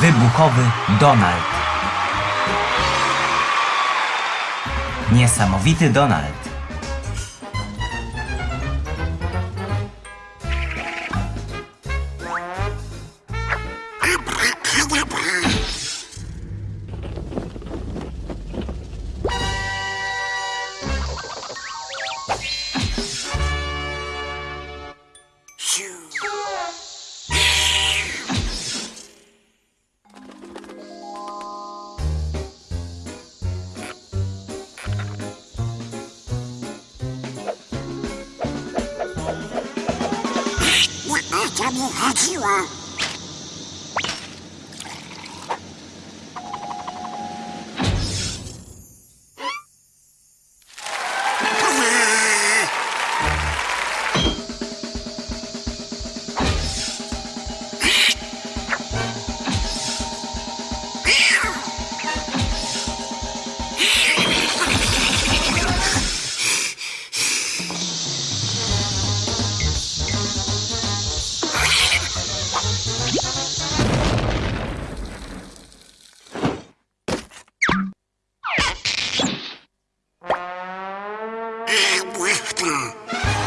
Wybuchowy Donald. Niesamowity Donald. 中身恥は Eh, Winston.